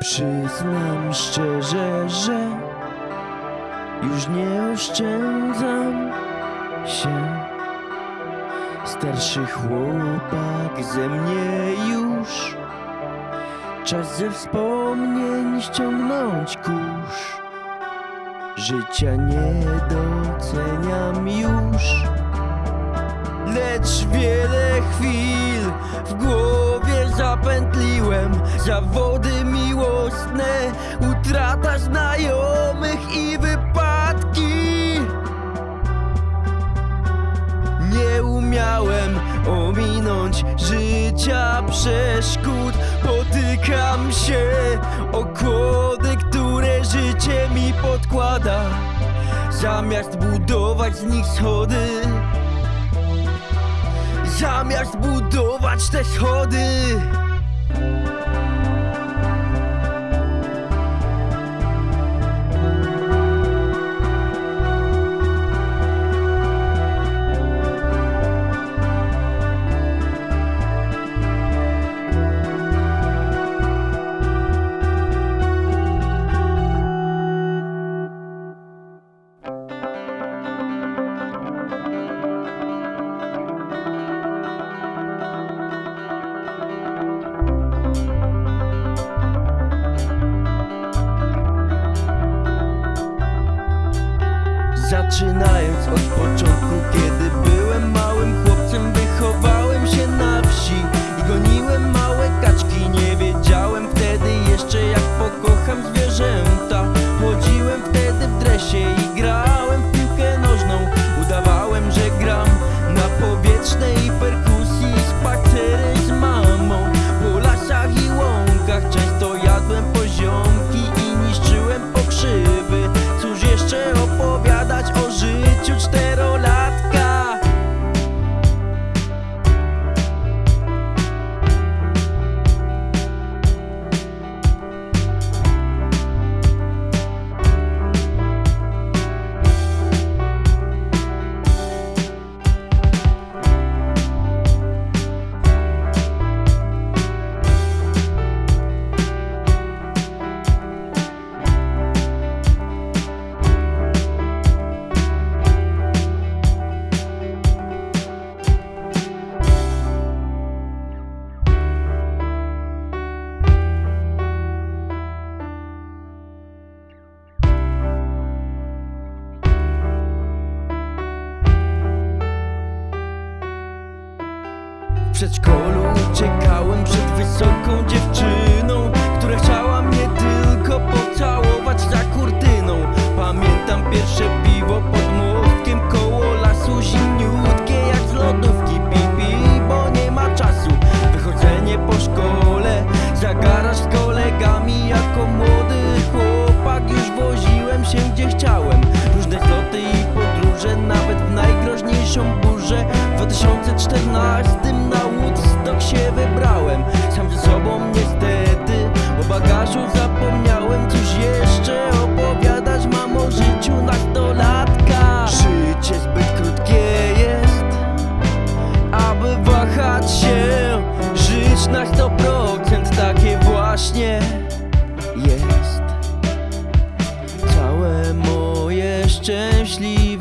Przyznam szczerze, że już nie oszczędzam się. Starszy chłopak ze mnie już. Czas ze wspomnień ściągnąć kurz. Życia nie doceniam już. Lecz wiele chwil w głowie zapętliłem Zawody miłosne, utrata znajomych i wypadki. Nie umiałem ominąć życia przeszkód. Potykam się o kłody, które życie mi podkłada. Zamiast budować z nich schody Zamiast budować te schody Zaczynając od początku, kiedy przedszkolu. Uciekałem przed wysoką dziewczyną Która chciała mnie tylko pocałować za kurtyną. Pamiętam pierwsze piwo pod mostkiem koło lasu Zimniutkie jak z lodówki. Pipi, bo nie ma czasu. Wychodzenie po szkole, za garaż z kolegami. Jako młody chłopak już woziłem się gdzie chciałem. Różne zloty i podróże, nawet w najgroźniejszą burzę. W 2014 Sam ze sobą niestety O bagażu zapomniałem Cóż jeszcze opowiadać. Mam o życiu nastolatka Życie zbyt krótkie jest Aby wahać się Żyć na 100% takie właśnie jest. Całe moje szczęśliwe